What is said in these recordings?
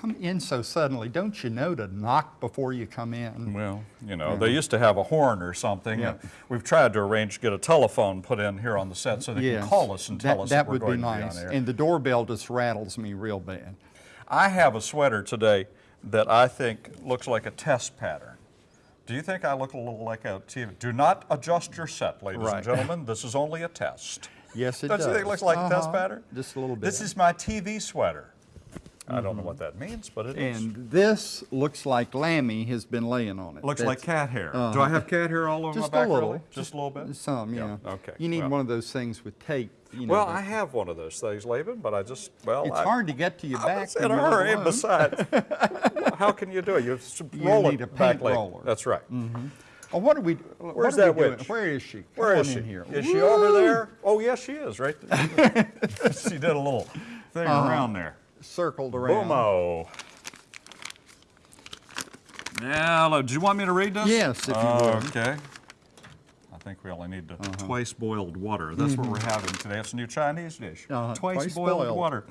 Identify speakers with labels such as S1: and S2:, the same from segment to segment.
S1: Come in so suddenly. Don't you know to knock before you come in?
S2: Well, you know, they used to have a horn or something.
S1: Yeah.
S2: We've tried to arrange to get a telephone put in here on the set so they
S1: Yes.
S2: can call us and tell
S1: that,
S2: us
S1: that
S2: that we're
S1: would be
S2: going
S1: nice.
S2: to be on air.
S1: And the doorbell just rattles me real bad.
S2: I have a sweater today that I think looks like a test pattern. Do you think I look a little like a TV? Do not adjust your set, ladies
S1: Right.
S2: and gentlemen. This is only a test.
S1: Yes, it
S2: Don't
S1: does.
S2: you think it looks like a test
S1: Uh-huh.
S2: pattern?
S1: Just a little bit.
S2: This is my TV sweater. I don't know what that means, but it is.
S1: and this looks like Lammy has been laying on it.
S2: Looks
S1: That's-
S2: like cat hair. Do
S1: Uh-huh.
S2: I have cat hair all over
S1: Just
S2: my
S1: a
S2: back?
S1: little.
S2: really? Just a little bit?
S1: Some, yeah.
S2: Okay.
S1: You need
S2: well.
S1: one of those things with tape. You know,
S2: Well, I have one of those things, Laban, but I just, well,
S1: It's
S2: I,
S1: hard to get to your
S2: I
S1: back.
S2: was in a
S1: you're
S2: hurry.
S1: alone.
S2: Besides, how can you do it? You s-
S1: You
S2: roll
S1: need
S2: it
S1: a
S2: back
S1: paint
S2: later.
S1: roller.
S2: That's right.
S1: Oh, what are we? what
S2: Where's
S1: are we
S2: that
S1: doing?
S2: witch?
S1: Where is she? Come
S2: Where is
S1: on
S2: she?
S1: in here.
S2: Is she over there? Oh, yes, she is, right there. she did a little thing
S1: Uh-huh.
S2: around there.
S1: Circled around.
S2: Boomo. Now, do you want me to read this?
S1: Yes, if you would.
S2: Okay. I think we only need to
S1: Uh-huh.
S2: twice boiled water. That's what we're having today. It's a new Chinese dish.
S1: Mm-hmm. Uh-huh,
S2: Twice,
S1: twice
S2: boiled,
S1: boiled.
S2: water.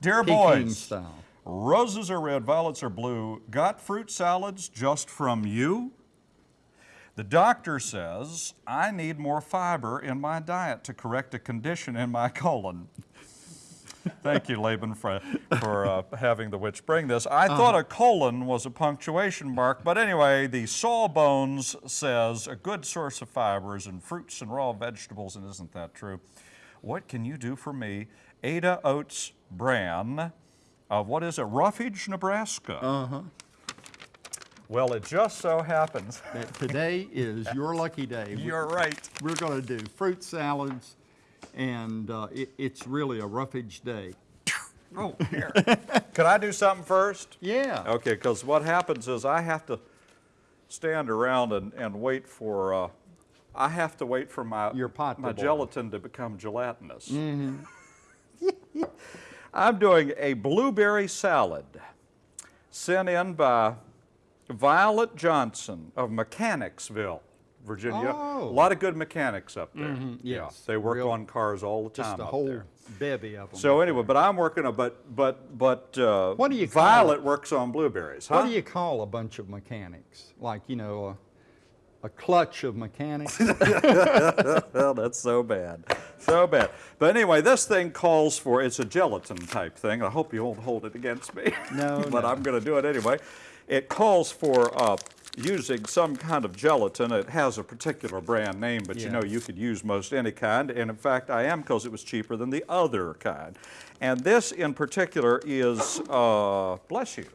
S2: Dear
S1: Peking
S2: boys,
S1: style.
S2: roses are red, violets are blue. Got fruit salads just from you? The doctor says I need more fiber in my diet to correct a condition in my colon. Thank you, Laban, for, for uh, having the witch bring this. I thought a colon was a punctuation mark, but anyway, the Sawbones says a good source of fibers in fruits and raw vegetables, and isn't that true? What can you do for me? Ada Oates Bran of what is it, Roughage, Nebraska?
S1: Uh-huh.
S2: Well, it just so happens.
S1: That today is your lucky day.
S2: You're right.
S1: We're going to do fruit salads, and uh, it, it's really a roughage day.
S2: Oh, here. Can I do something first?
S1: Yeah.
S2: Okay, because what happens is I have to stand around and, and wait for, uh, I have to wait for my,
S1: Your pot
S2: my gelatin to become gelatinous. I'm doing a blueberry salad sent in by Violet Johnson of Mechanicsville, Virginia.
S1: Oh.
S2: A lot of good mechanics up there. Yeah,
S1: yes.
S2: they work
S1: Real-
S2: on cars all the time
S1: Just a whole
S2: there.
S1: bevy of them.
S2: So anyway, but I'm working on, but, but, but, uh,
S1: What do you call
S2: Violet works on blueberries, huh?
S1: what do you call a bunch of mechanics? Like, you know, a, a clutch of mechanics?
S2: well, that's so bad, so bad. But anyway, this thing calls for, it's a gelatin type thing. I hope you won't hold it against me.
S1: No,
S2: but
S1: no.
S2: I'm gonna do it anyway. It calls for, uh, using some kind of gelatin. It has a particular brand name, but you know you could use most any kind. And in fact, I am because it was cheaper than the other kind. And this in particular is, uh, bless you,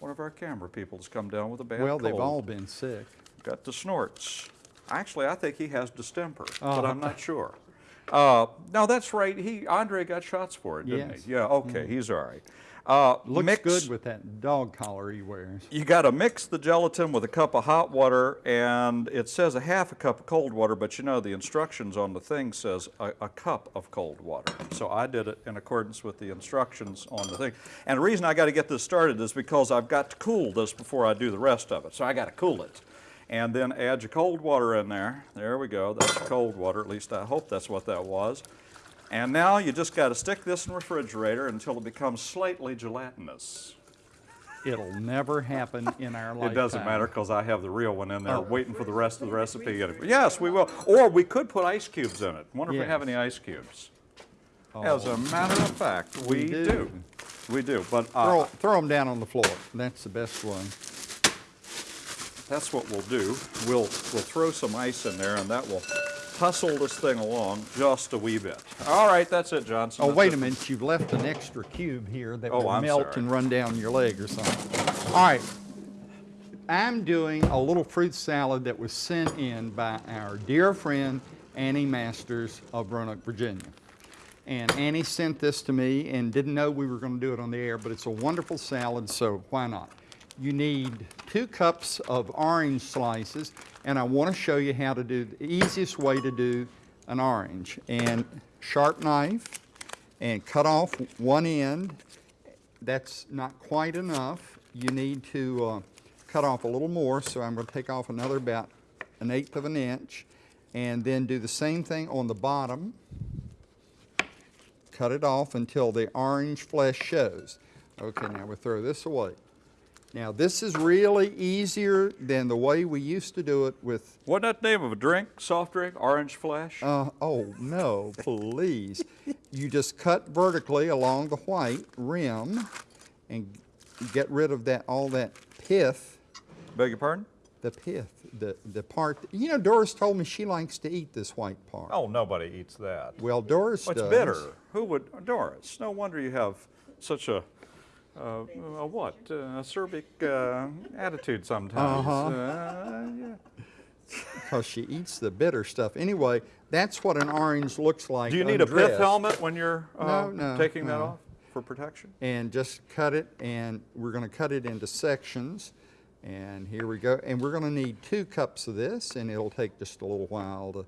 S2: one of our camera people has come down with a bad
S1: well,
S2: cold
S1: they've all been sick.
S2: got the snorts. Actually, I think he has distemper, but
S1: Uh-huh.
S2: I'm not sure. Uh, no, that's right. He Andre got shots for it, didn't
S1: Yes.
S2: He? Yeah. Okay, he's all right. Uh,
S1: Looks
S2: mix,
S1: good with that dog collar he wears.
S2: You got to mix the gelatin with a cup of hot water, and it says a half a cup of cold water, but you know the instructions on the thing says a, a cup of cold water. So I did it in accordance with the instructions on the thing. And the reason I got to get this started is because I've got to cool this before I do the rest of it. So I got to cool it. And then add your cold water in there. There we go. That's cold water. At least I hope that's what that was. And now you just got to stick this in the refrigerator until it becomes slightly gelatinous.
S1: It'll never happen in our life.
S2: It doesn't matter because I have the real one in there
S1: Oh.
S2: waiting for the rest of the recipe. Yes, we will. Or we could put ice cubes in it. Wonder if we have any ice cubes.
S1: Oh,
S2: As a matter of fact, we,
S1: We do.
S2: do. We do. But
S1: throw,
S2: uh,
S1: throw them down on the floor. That's the best way.
S2: that's what we'll do. We'll, we'll throw some ice in there and that will hustle this thing along just a wee bit. All right, that's it, Johnson.
S1: Oh,
S2: That's
S1: wait
S2: it.
S1: a minute, you've left an extra cube here that
S2: Oh,
S1: will
S2: I'm
S1: melt
S2: sorry.
S1: and run down your leg or something. All right, I'm doing a little fruit salad that was sent in by our dear friend Annie Masters of Roanoke, Virginia. And Annie sent this to me and didn't know we were going to do it on the air, but it's a wonderful salad, so why not? You need two cups of orange slices, and I want to show you how to do the easiest way to do an orange. And sharp knife, and cut off one end. That's not quite enough. You need to uh, cut off a little more, so I'm going to take off another about an eighth of an inch, and then do the same thing on the bottom cut it off until the orange flesh shows. Okay, now we throw this away. Now, this is really easier than the way we used to do it with,
S2: Wasn't that the name of a drink, soft drink, Orange Flash?
S1: uh, oh, no, please. You just cut vertically along the white rim and get rid of that, all that pith,
S2: Beg your pardon?
S1: the pith, the, the part, you know, Doris told me she likes to eat this white part.
S2: Oh, nobody eats that.
S1: Well, Doris
S2: What's
S1: does.
S2: bitter? Who would, Doris? No wonder you have such a, uh, a what? Uh, acerbic uh, attitude sometimes.
S1: Uh-huh.
S2: Uh, yeah.
S1: Because she eats the bitter stuff. Anyway, that's what an orange looks like
S2: Do you need a pith helmet when you're uh,
S1: No, no,
S2: taking that off for protection?
S1: and just cut it and we're going to cut it into sections and here we go and we're going to need two cups of this and it'll take just a little while to,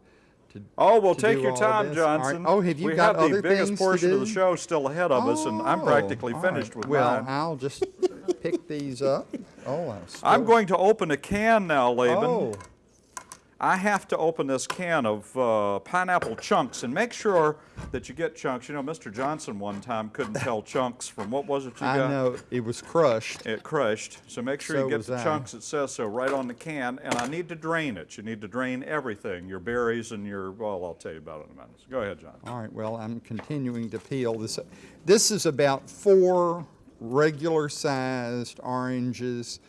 S1: to
S2: Oh, well, take your time,
S1: this. All right.
S2: Johnson.
S1: Oh, have you
S2: we
S1: got
S2: have the
S1: other
S2: biggest
S1: things to
S2: portion of the show still ahead of us, and I'm
S1: Oh,
S2: practically finished
S1: right.
S2: with
S1: well
S2: mine.
S1: i'll just pick these up oh
S2: I'm,
S1: I'm
S2: going to open a can now, Laban.
S1: oh
S2: I have to open this can of uh, pineapple chunks and make sure that you get chunks. You know, Mr. Johnson one time couldn't tell chunks from what was it you
S1: i
S2: got?
S1: know it was crushed
S2: It crushed. So make sure
S1: So
S2: you get the
S1: I.
S2: chunks. It says so right on the can. And I need to drain it. You need to drain everything, your berries and your, well, I'll tell you about it in a minute. So go ahead, John.
S1: All right, well, I'm continuing to peel this. This is about four regular-sized oranges.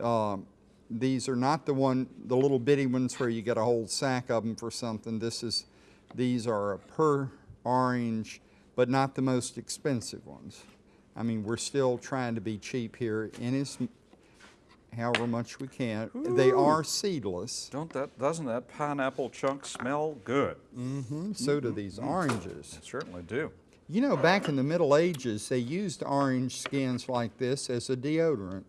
S1: Um, These are not the one, the little bitty ones where you get a whole sack of them for something. This is, these are a per orange, but not the most expensive ones. I mean, we're still trying to be cheap here in as, however much we can. They are seedless,
S2: Don't that, doesn't that pineapple chunk smell good?
S1: Mm-hmm, so do these oranges.
S2: It certainly do.
S1: You know, back in the Middle Ages, they used orange skins like this as a deodorant.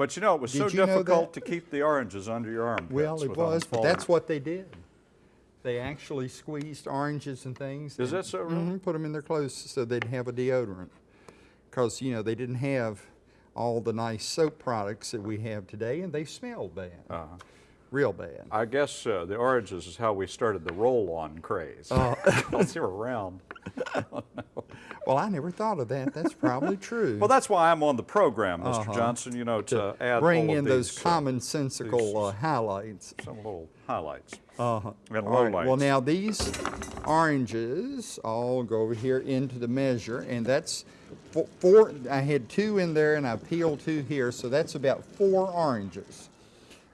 S2: But you know, it was so
S1: Did know
S2: difficult to keep the oranges under your armpits.
S1: Well, it was, but that's what they did. They actually squeezed oranges and things.
S2: Is
S1: and-
S2: that so, really?
S1: Mhm, put them in their clothes so they'd have a deodorant. Because, you know, they didn't have all the nice soap products that we have today, and they smelled bad.
S2: Uh-huh.
S1: Real bad.
S2: I guess uh, the oranges is how we started the roll-on craze.
S1: Oh.
S2: Because they were round.
S1: Well, I never thought of that. That's probably true.
S2: Well, that's why I'm on the program, mister
S1: Uh-huh.
S2: Johnson. You know, to, add
S1: Bring in those
S2: these, uh,
S1: commonsensical
S2: these-
S1: uh, highlights.
S2: some little highlights
S1: Uh-huh.
S2: and
S1: All right,
S2: lowlights.
S1: Well, now these oranges all go over here into the measure, and that's fo- four. I had two in there, and I peeled two here, so that's about four oranges.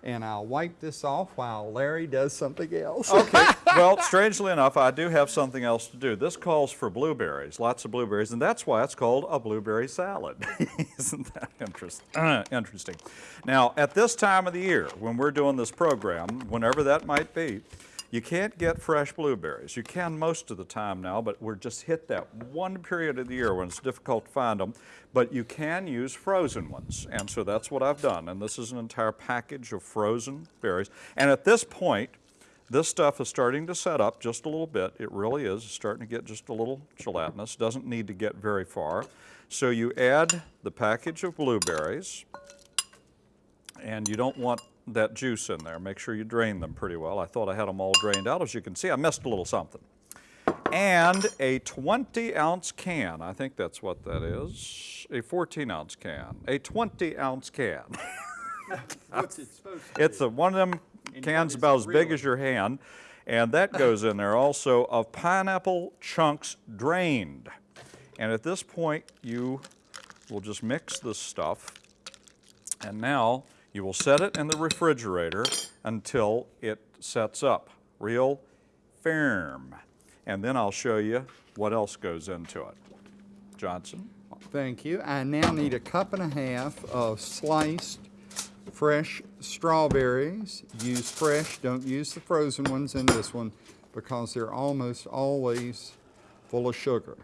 S1: And I'll wipe this off while Larry does something else.
S2: Okay. well, strangely enough, I do have something else to do. This calls for blueberries, lots of blueberries, and that's why it's called a blueberry salad. Isn't that interest, interesting? Now, at this time of the year, when we're doing this program, whenever that might be, you can't get fresh blueberries. You can most of the time now, but we're just hit that one period of the year when it's difficult to find them. But you can use frozen ones, and so that's what I've done. And this is an entire package of frozen berries. And at this point, this stuff is starting to set up just a little bit. It really is. Starting to get just a little gelatinous. Doesn't need to get very far. So you add the package of blueberries, and you don't want that juice in there. Make sure you drain them pretty well. I thought I had them all drained out. As you can see, I missed a little something. And a 20 ounce can. I think that's what that is. A 14 ounce can. A 20 ounce can.
S1: What's it supposed to
S2: It's a, one of them cans about as big as your hand, and that goes in there also of pineapple chunks drained. And at this point, you will just mix this stuff, and now you will set it in the refrigerator until it sets up real firm. And then I'll show you what else goes into it. Johnson?
S1: Thank you. I now need a cup and a half of sliced fresh strawberries. Use fresh, don't use the frozen ones in this one because they're almost always full of sugar.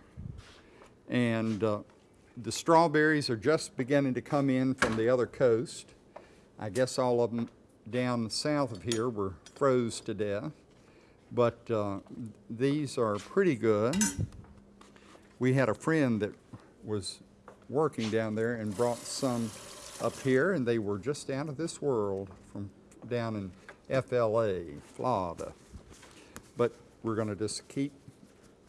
S1: And uh, the strawberries are just beginning to come in from the other coast. I guess all of them down south of here were froze to death. But uh, these are pretty good we had a friend that was working down there and brought some up here, and they were just out of this world from down in FLA, Florida. But we're going to just keep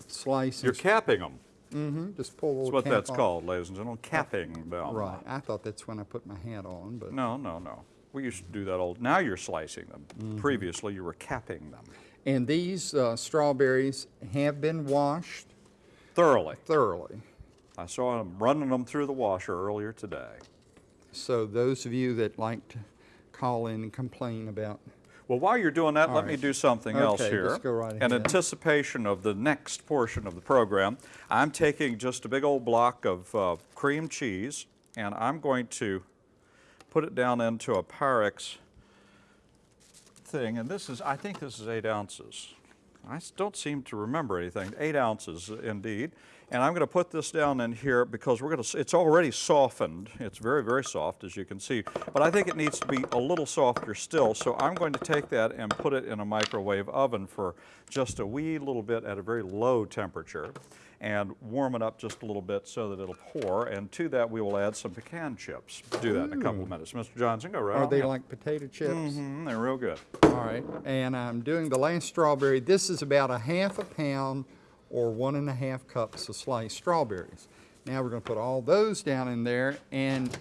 S1: slicing.
S2: You're capping them.
S1: Mm-hmm, just pull a little
S2: That's what
S1: cap
S2: that's
S1: off.
S2: called, ladies and gentlemen, capping them.
S1: Right, I thought that's when I put my hat on, but.
S2: No, no, no. We used to do that old, now you're slicing them.
S1: Mm-hmm.
S2: Previously, you were capping them
S1: And these uh, strawberries have been washed
S2: thoroughly.
S1: thoroughly.
S2: I saw them running them through the washer earlier today.
S1: So those of you that like to call in and complain about,
S2: Well, while you're doing that,
S1: All
S2: let me do something else
S1: Okay,
S2: here.
S1: just go right ahead.
S2: In anticipation of the next portion of the program, I'm taking just a big old block of uh, cream cheese and I'm going to put it down into a Pyrex thing. And this is, I think this is eight ounces. I don't seem to remember anything. Eight ounces indeed. And I'm going to put this down in here because we're going to, it's already softened. It's very, very soft as you can see. But I think it needs to be a little softer still. So I'm going to take that and put it in a microwave oven for just a wee little bit at a very low temperature and warm it up just a little bit so that it'll pour. And to that we will add some pecan chips. Do that in a couple of minutes. Mr. Johnson, go right
S1: are
S2: on
S1: they like potato chips?
S2: Mm -hmm, they're real good.
S1: All right, and I'm doing the last strawberry. This is about a half a pound or one and a half cups of sliced strawberries. Now we're gonna put all those down in there and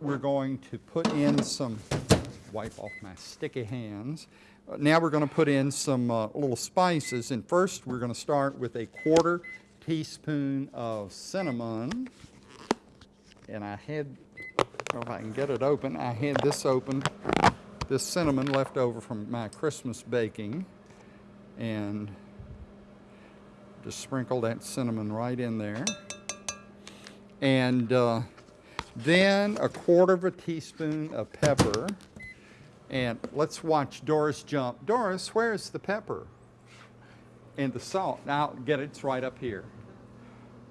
S1: we're going to put in some, wipe off my sticky hands. Uh, Now we're gonna put in some uh, little spices and first we're gonna start with a quarter teaspoon of cinnamon. And I had, if I can get it open, I had this open this cinnamon left over from my Christmas baking and just sprinkle that cinnamon right in there. And uh, then a quarter of a teaspoon of pepper. And let's watch Doris jump. Doris, where's the pepper? And the salt. Now, get it, it's right up here.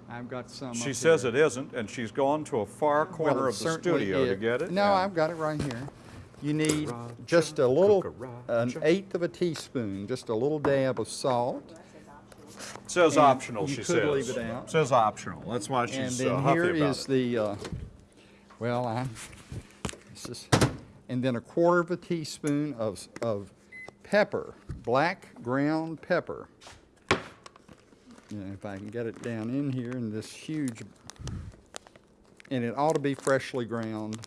S1: I've got some.
S2: She
S1: up
S2: says
S1: here.
S2: it isn't, and she's gone to a far corner
S1: Well,
S2: of the
S1: certainly
S2: studio to get it.
S1: No, I've got it right here. You need just a little, an eighth of a teaspoon, just a little dab of salt.
S2: It says
S1: and
S2: optional,
S1: you
S2: she
S1: could
S2: says.
S1: leave it out.
S2: Says optional, that's why she's uh,
S1: then
S2: huffy
S1: here
S2: about
S1: is
S2: it.
S1: the, uh, well, I, this is, and then a quarter of a teaspoon of, of pepper, black ground pepper. And if I can get it down in here in this huge, and it ought to be freshly ground,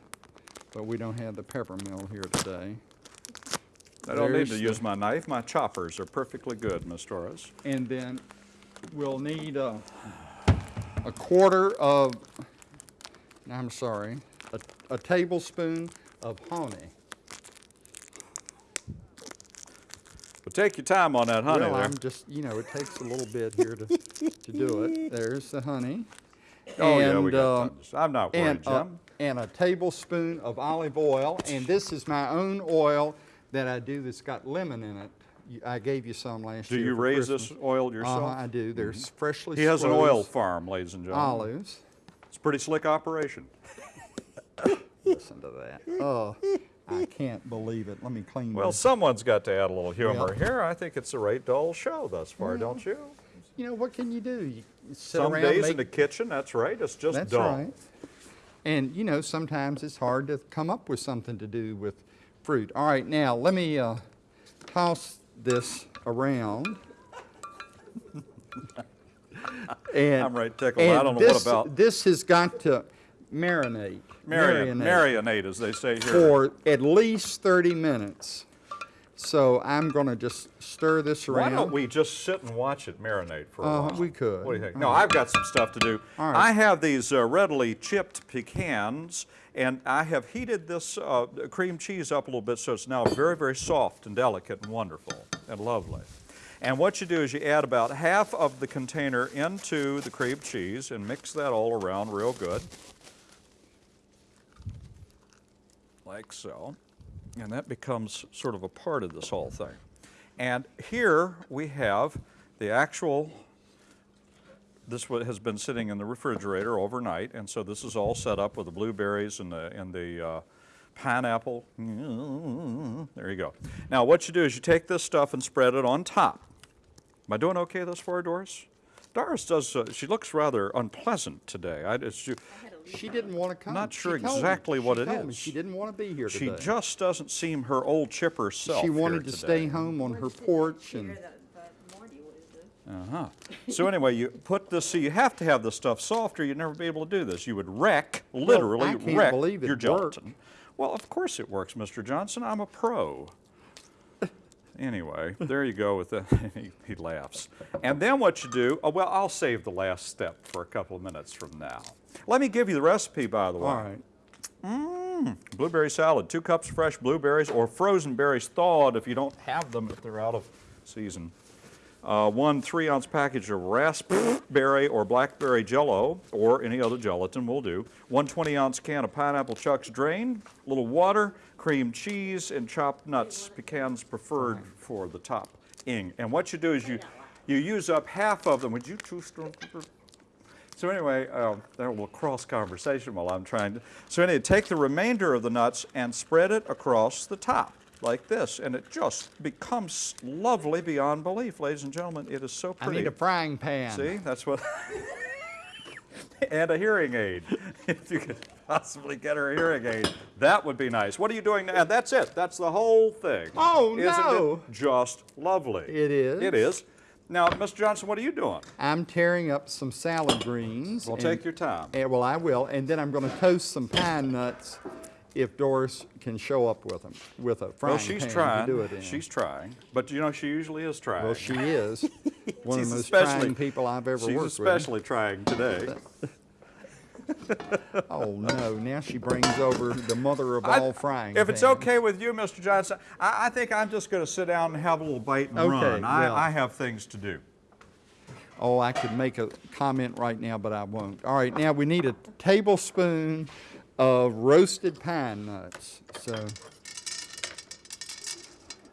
S1: but we don't have the pepper mill here today.
S2: I don't need to use my knife, my choppers are perfectly good, Miss Doris.
S1: And then we'll need a, a quarter of, I'm sorry, a, a tablespoon of honey.
S2: But take your time on that honey
S1: Well,
S2: there.
S1: I'm just, you know, it takes a little bit here to, to do it. There's the honey.
S2: Oh, yeah, we
S1: And,
S2: got
S1: uh,
S2: tons. I'm not worried,
S1: and, uh,
S2: Jim.
S1: and a tablespoon of olive oil. And this is my own oil that I do that's got lemon in it. I gave you some last
S2: Do
S1: year.
S2: you raise
S1: Christmas.
S2: this oil yourself?
S1: Uh-huh, I do. There's freshly
S2: He has an oil farm, ladies and gentlemen.
S1: olives.
S2: It's a pretty slick operation.
S1: Listen to that. Oh, I can't believe it. Let me clean
S2: Well,
S1: this.
S2: someone's got to add a little humor
S1: Well-
S2: here. I think it's a right dull show thus far, don't you?
S1: You know, what can you do? You
S2: Some days
S1: make,
S2: in the kitchen, that's right, it's just
S1: That's
S2: dull.
S1: right. And, you know, sometimes it's hard to come up with something to do with fruit. All right, now, let me uh, toss this around. and,
S2: I'm right tickled. I don't know what
S1: this-
S2: about-
S1: This has got to marinate.
S2: Marion,
S1: marinate
S2: as they say here.
S1: for at least 30 minutes. So I'm going to just stir this around.
S2: Why don't we just sit and watch it marinate for a
S1: Uh,
S2: while?
S1: we could.
S2: What do you think? No, I've got some stuff to do.
S1: All right.
S2: I have these uh, readily chipped pecans, and I have heated this uh, cream cheese up a little bit so it's now very, very soft and delicate and wonderful and lovely. And what you do is you add about half of the container into the cream cheese and mix that all around real good. Like so. And that becomes sort of a part of this whole thing. And here we have the actual, this has been sitting in the refrigerator overnight, and so this is all set up with the blueberries and the, and the uh, pineapple. There you go. Now what you do is you take this stuff and spread it on top. Am I doing okay thus far, Doris? Doris does, uh, she looks rather unpleasant today. I, it's, you-
S1: She didn't want to come.
S2: Not sure
S1: told me.
S2: exactly what
S1: She
S2: it
S1: told me
S2: is.
S1: She didn't want to be here
S2: she just doesn't seem her old chipper self
S1: She
S2: here
S1: wanted to
S2: today.
S1: stay home on her porch and,
S2: Uh-huh. So anyway, you put this, so you have to have the stuff softer. you'd never be able to do this. You would wreck, literally
S1: can't
S2: wreck your
S1: worked.
S2: gelatin. Well, of course it works, Mr. Johnson. I'm a pro. Anyway, there you go with the, he, he laughs. And then what you do, oh, well, I'll save the last step for a couple of minutes from now. Let me give you the recipe, by the way.
S1: All right.
S2: Mmm, Blueberry salad, two cups fresh blueberries or frozen berries thawed if you don't have them if they're out of season. Uh, one three ounce package of raspberry or blackberry jello or any other gelatin will do. One 20 ounce can of pineapple chucks drained, a little water, cream cheese, and chopped nuts, pecans preferred for the topping. And what you do is you, you use up half of them. Would you two stormtrooper? So anyway, uh, there a little cross conversation while I'm trying to. So anyway, take the remainder of the nuts and spread it across the top like this, and it just becomes lovely beyond belief, ladies and gentlemen. It is so pretty.
S1: I need a frying pan.
S2: See, that's what. and a hearing aid. If you could possibly get her a hearing aid, that would be nice. What are you doing now? And that's it. That's the whole thing.
S1: Oh,
S2: Isn't
S1: no.
S2: it just lovely?
S1: It is.
S2: It is. Now, Mr. Johnson, what are you doing?
S1: I'm tearing up some salad greens.
S2: Well,
S1: and-
S2: take your time.
S1: and- well, I will, and then I'm going to toast some pine nuts if Doris can show up with them, with a frying
S2: Well, she's
S1: pan
S2: trying.
S1: to do it in.
S2: She's trying. But you know, she usually is trying.
S1: well, she is one of the most
S2: especially-
S1: trying people I've ever
S2: She's
S1: worked
S2: especially trying today.
S1: Oh no! Now she brings over the mother of
S2: I-
S1: all frying.
S2: If it's okay with you, Mr. Johnson, I, I think I'm just going to sit down and have a little bite and
S1: Okay,
S2: run. I,
S1: well.
S2: I have things to do.
S1: Oh, I could make a comment right now, but I won't. All right, now we need a tablespoon of roasted pine nuts. So,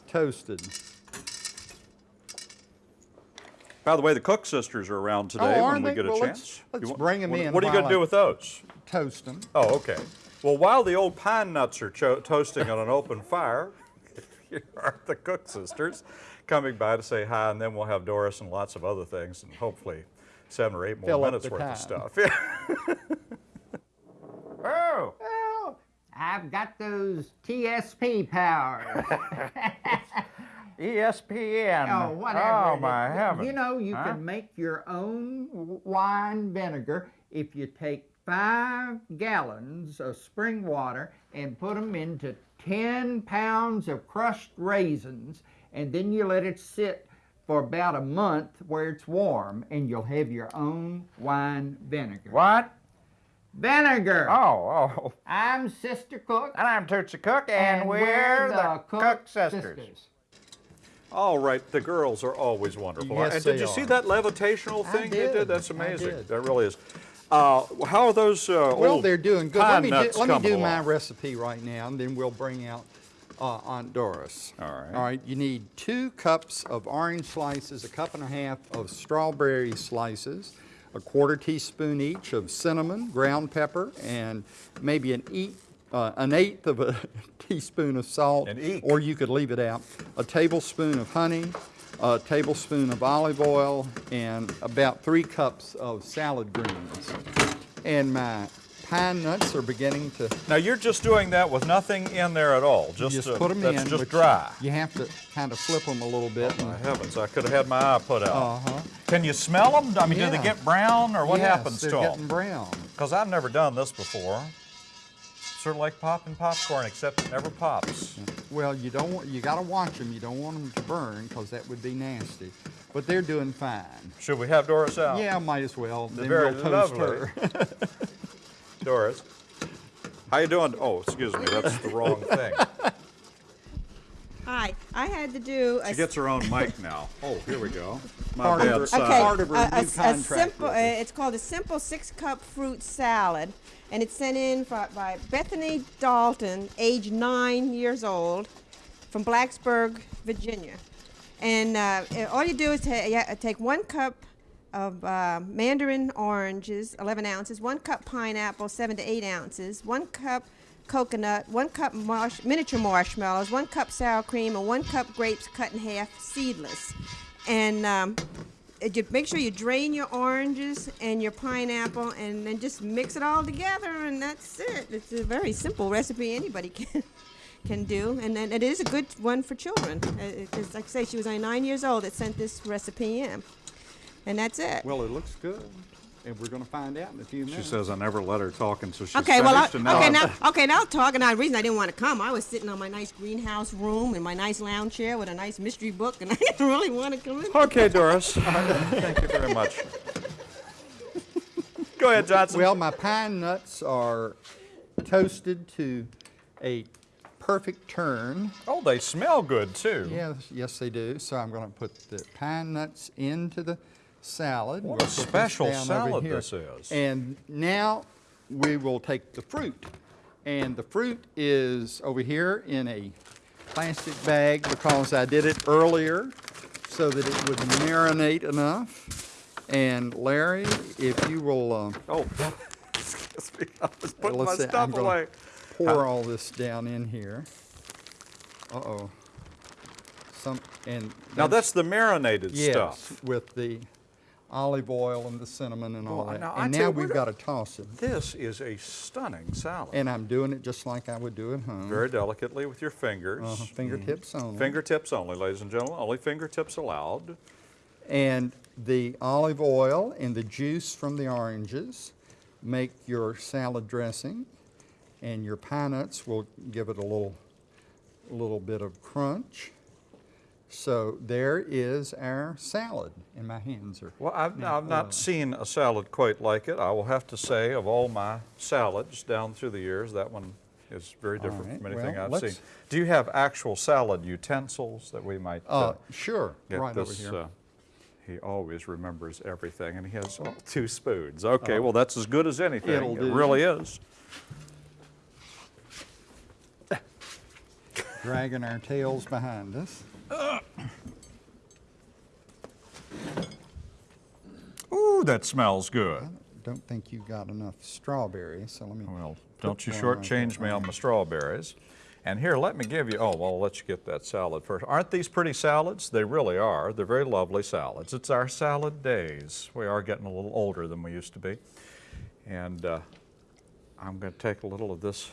S1: toasted.
S2: By the way, the Cook sisters are around today
S1: Oh,
S2: when we
S1: they?
S2: get a
S1: Well, let's-
S2: chance.
S1: let's
S2: You wa-
S1: bring 'em
S2: what-
S1: in
S2: What are you going to do with those?
S1: Toast them.
S2: Oh, okay. Well, while the old pine nuts are cho- toasting on an open fire, here are the Cook sisters coming by to say hi, and then we'll have Doris and lots of other things, and hopefully seven or eight more
S1: Fill
S2: minutes worth
S1: time.
S2: of stuff. oh,
S3: Well, I've got those TSP powers.
S2: ESPN.
S3: oh, whatever.
S2: Oh,
S3: it
S2: my heavens.
S3: You know, you
S2: Huh?
S3: can make your own wine vinegar if you take five gallons of spring water and put them into 10 pounds of crushed raisins, and then you let it sit for about a month where it's warm, and you'll have your own wine vinegar.
S4: What?
S3: Vinegar!
S4: Oh, oh.
S3: I'm Sister Cook.
S4: And I'm Tootsie Cook, and, we're, the, Cook, sisters.
S2: All right, the girls are always wonderful.
S1: Yes,
S2: and did
S1: they
S2: you see that levitational
S1: I
S2: thing they
S1: did.
S2: did? That's
S1: I
S2: amazing.
S1: did.
S2: That really is. Uh, how are those uh,
S1: Well,
S2: old
S1: they're doing good. Let me do, let me do my
S2: along?
S1: recipe right now, and then we'll bring out uh, Aunt Doris.
S2: All right.
S1: All right. You need two cups of orange slices, a cup and a half of strawberry slices, a quarter teaspoon each of cinnamon, ground pepper, and maybe an eat. Uh, an eighth of a teaspoon of salt, or you could leave it out. A tablespoon of honey, a tablespoon of olive oil, and about three cups of salad greens. And my pine nuts are beginning to
S2: Now you're just doing that with nothing in there at all. Just,
S1: just
S2: uh,
S1: put them
S2: that's
S1: in.
S2: just dry.
S1: You have to kind of flip them a little bit.
S2: My
S1: and-
S2: heavens, I could have had my eye put out.
S1: Uh-huh.
S2: Can you smell them? I mean, do they get brown or what
S1: yes,
S2: happens
S1: they're
S2: to
S1: getting
S2: them?
S1: brown.
S2: Because I've never done this before. Sort of like popping popcorn, except it never pops.
S1: Well, you don't want, you got to watch them. You don't want them to burn because that would be nasty. But they're doing fine.
S2: Should we have Doris out?
S1: Yeah, might as well.
S2: They're
S1: then
S2: very
S1: we'll toast
S2: lovely.
S1: her.
S2: Doris. How you doing? Oh, excuse me, that's the wrong thing.
S5: Hi, I had to do a
S2: She gets her own mic now. Oh, here we go. My
S1: Part of
S2: bad
S1: her-
S5: okay,
S1: part of her
S5: a, a-
S1: new
S5: a
S1: contract
S5: simple. Uh, it's called a simple six-cup fruit salad, and it's sent in by, by Bethany Dalton, age nine years old, from Blacksburg, Virginia. And uh, all you do is ta- you take one cup of uh, mandarin oranges, 11 ounces, one cup pineapple, seven to eight ounces, one cup coconut, one cup marsh- miniature marshmallows, one cup sour cream, and one cup grapes cut in half, seedless. And um, uh, make sure you drain your oranges and your pineapple, and then just mix it all together, and that's it. It's a very simple recipe anybody can can do, and then it is a good one for children. Because, like I say, she was only nine years old that sent this recipe in. And that's it.
S1: Well, it looks good, and we're gonna find out in a few minutes.
S2: She says I never let her talk until she's
S5: Okay, well, I,
S2: finished. and now
S5: okay,
S2: I'm-
S5: now, okay, now talking. Now, the reason I didn't want to come, I was sitting on my nice greenhouse room in my nice lounge chair with a nice mystery book, and I didn't really want to come in.
S2: Okay, Doris. Thank you very much. Go ahead, Johnson.
S1: Well, my pine nuts are toasted to a perfect turn.
S2: oh, they smell good too.
S1: Yes, yes, they do. So I'm going to put the pine nuts into the salad.
S2: What
S1: We'll
S2: a special salad this is.
S1: And now we will take the fruit. And the fruit is over here in a plastic bag because I did it earlier so that it would marinate enough. And Larry, if you will uh,
S2: Oh, excuse me. I was putting my
S1: let's see, I'm
S2: stuff away.
S1: pour all this down in here. Uh-oh. Some, and
S2: Now that's the marinated
S1: Yes,
S2: stuff.
S1: with the olive oil and the cinnamon and all
S2: Well,
S1: that.
S2: now,
S1: and now we've got to toss it.
S2: This is a stunning salad.
S1: And I'm doing it just like I would do at home.
S2: Very delicately with your fingers.
S1: Uh-huh, fingertips only.
S2: Fingertips only, ladies and gentlemen. Only fingertips allowed.
S1: And the olive oil and the juice from the oranges make your salad dressing. And your pine nuts will give it a little, a little bit of crunch. So there is our salad. And my hands are
S2: Well, I've,
S1: now
S2: I've not
S1: oily.
S2: seen a salad quite like it. I will have to say, of all my salads down through the years, that one is very different
S1: right,
S2: from anything
S1: well,
S2: I've seen. Do you have actual salad utensils that we might
S1: Uh, sure,
S2: get
S1: right over here.
S2: uh, he always remembers everything, and he has oh, two spoons. Okay, well, that's as good as anything.
S1: It'll
S2: it
S1: do.
S2: really is.
S1: Dragging our tails behind us.
S2: Ooh, that smells good.
S1: Don't think you've got enough strawberries, so let me.
S2: Well, don't you shortchange me on my strawberries. And here, let me give you, oh, well, I'll let you get that salad first. Aren't these pretty salads? They really are. They're very lovely salads. It's our salad days. We are getting a little older than we used to be. And uh, I'm going to take a little of this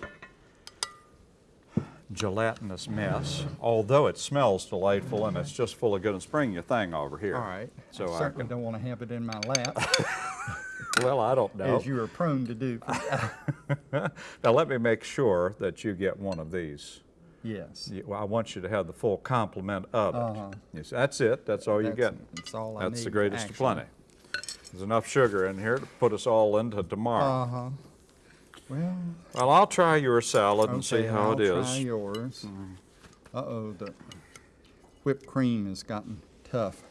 S2: gelatinous mess, although it smells delightful and it's just full of goodness. Bring your thing over here.
S1: All right.
S2: So
S1: I
S2: I
S1: certainly
S2: can,
S1: don't want to have it in my lap,
S2: well, I don't know.
S1: as you are prone to do.
S2: Now, let me make sure that you get one of these.
S1: yes.
S2: Yeah, Well, I want you to have the full complement of it.
S1: Uh-huh.
S2: Yes, that's it. That's all you're getting.
S1: that's all I
S2: That's the
S1: need,
S2: greatest of plenty. There's enough sugar in here to put us all into tomorrow.
S1: Uh huh. Well,
S2: well, I'll try your salad and see
S1: okay,
S2: how
S1: I'll
S2: it
S1: try
S2: is. Mm-hmm.
S1: yours. Uh oh, the whipped cream has gotten tough.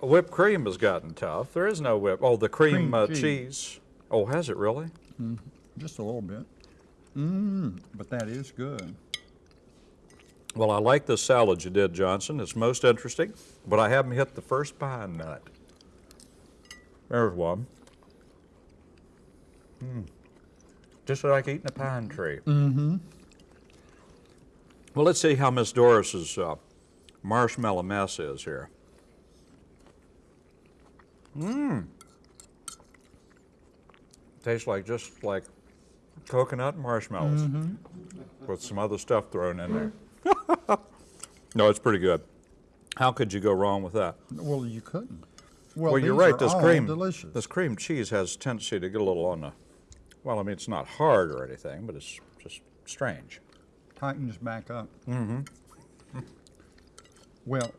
S2: Whipped cream has gotten tough. There is no whip. Oh, the cream,
S1: Cream
S2: uh,
S1: cheese.
S2: cheese. Oh, has it really?
S1: Just a little bit. Mmm, but that is good.
S2: Well, I like this salad you did, Johnson. It's most interesting, but I haven't hit the first pine nut. There's one. Mm. Just like eating a pine tree. Mm-hmm. Well, let's see how Miss Doris's uh, marshmallow mess is here. Mmm. Tastes like just like coconut and marshmallows with some other stuff thrown in there. no, it's pretty good. How could you go wrong with that?
S1: Well, you couldn't. Well,
S2: Well, you're right. This cream,
S1: delicious.
S2: this cream cheese has a tendency to get a little on the. Well, I mean, it's not hard or anything, but it's just strange.
S1: tightens back up. Mm-hmm. Well,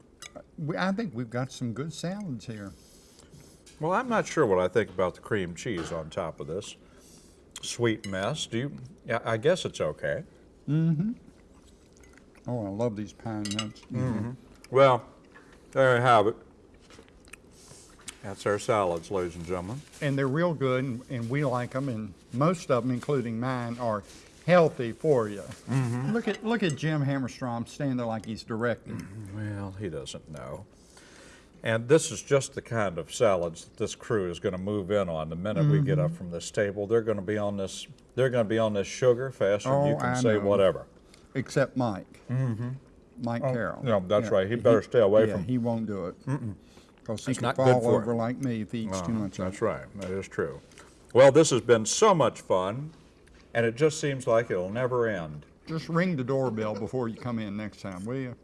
S1: we, I think we've got some good salads here.
S2: Well, I'm not sure what I think about the cream cheese on top of this sweet mess. Do you? Yeah, I guess it's okay. Mm-hmm.
S1: Oh, I love these pine nuts.
S2: mm-hmm Well, there you have it. That's our salads, ladies and gentlemen.
S1: And they're real good, and, and we like them, and most of them, including mine, are healthy for you.
S2: Mm-hmm.
S1: Look at look at Jim Hammerstrom standing there like he's directing.
S2: Well, he doesn't know. And this is just the kind of salads that this crew is going to move in on the minute we get up from this table. They're going to be on this. They're going to be on this sugar faster than you
S1: Oh,
S2: can
S1: I
S2: say
S1: know.
S2: whatever.
S1: Except Mike. Mm-hmm. Mike Carroll.
S2: no, that's right. He better stay away
S1: yeah,
S2: from-
S1: he won't do it. Because he could
S2: not good
S1: fall
S2: for
S1: over
S2: him.
S1: like me if he eats too
S2: Uh-huh,
S1: much of
S2: That's right. That is true. Well, this has been so much fun, and it just seems like it'll never end.
S1: Just ring the doorbell before you come in next time, will you?